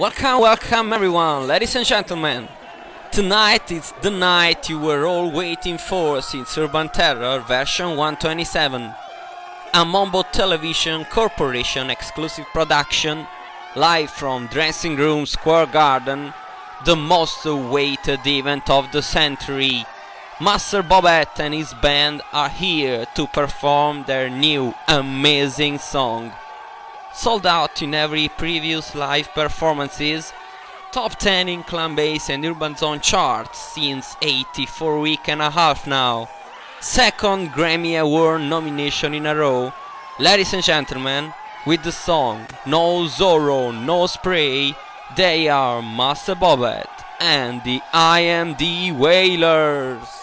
Welcome, welcome everyone, ladies and gentlemen. Tonight is the night you were all waiting for since Urban Terror version 127. A Mombo Television Corporation exclusive production, live from Dressing Room Square Garden, the most awaited event of the century. Master Bobette and his band are here to perform their new amazing song sold out in every previous live performances, top 10 in Clan Base and Urban Zone charts since 84 week and a half now, second Grammy Award nomination in a row, ladies and gentlemen, with the song No Zorro, No Spray, they are Master Bobette and the IMD Wailers.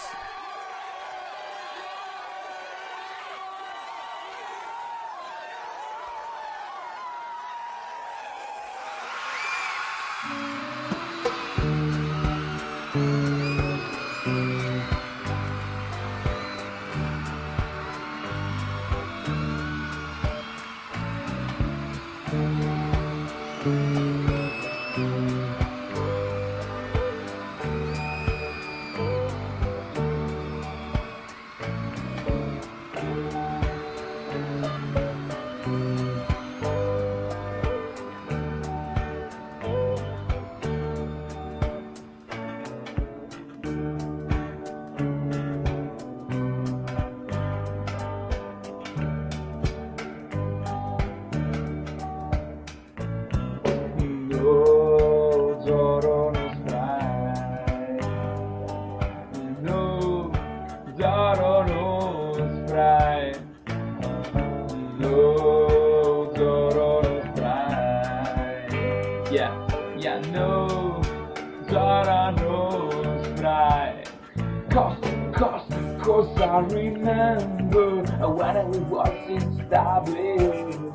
Cause, cause, cause I remember when we was in W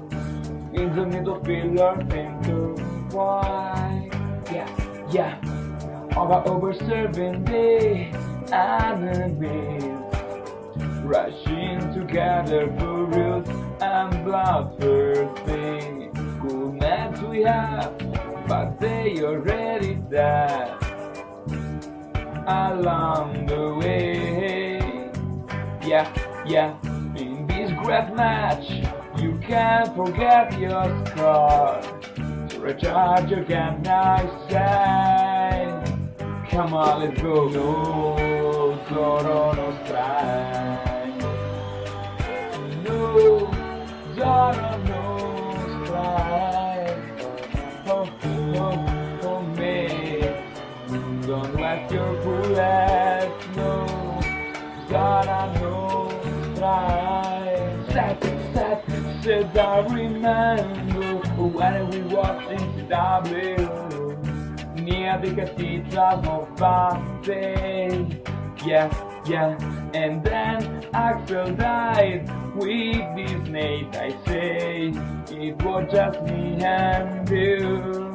in the middle filler thinker why yeah yeah. Over over serving the enemies rushing together for roots and bloodthirsty good men we have but they already dead along the way yeah yeah in this great match you can't forget your scar To recharge again I say Come on let's go No Zorro no strike bullets no Zorro no strike Set set said I remember when we walked into W near the cathedral of Boston. Yeah, yeah, and then Axel died with this night. I say it was just me and you.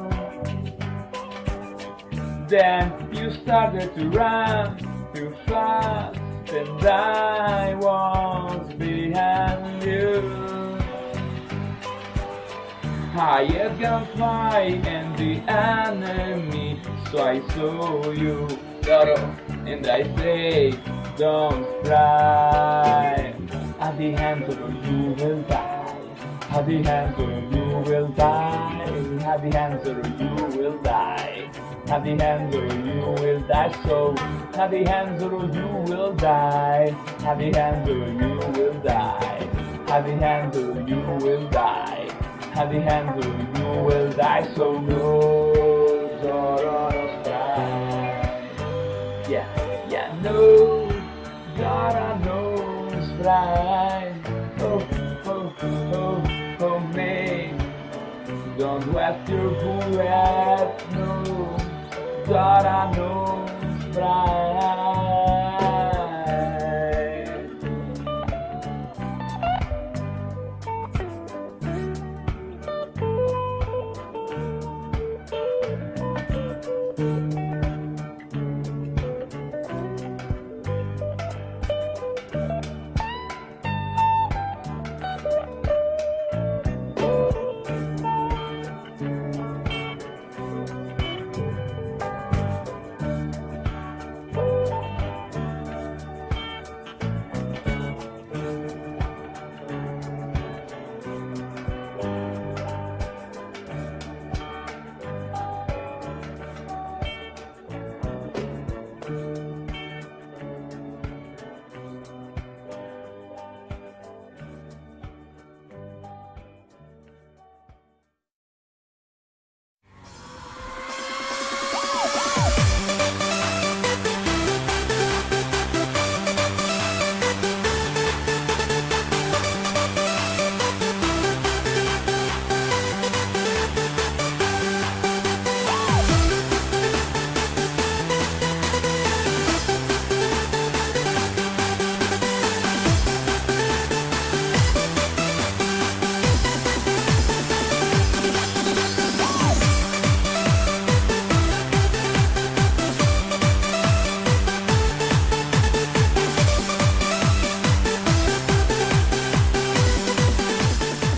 Then you started to run too fast, and I was behind you. Higher gunfly and the enemy, so I saw you, Doro, and I say, don't cry. At the end of you will die. At the of you will die. At the of you will die. The end of you will die. So the end of you will die. The end of you will die. The end of you will die. The end of you will die. So no Zorro no strike. Yeah, yeah, no Zorro no strike. Oh, oh, oh, oh, me. Don't let your bullet no Zorro no strike.